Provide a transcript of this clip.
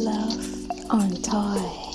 Love on Toy.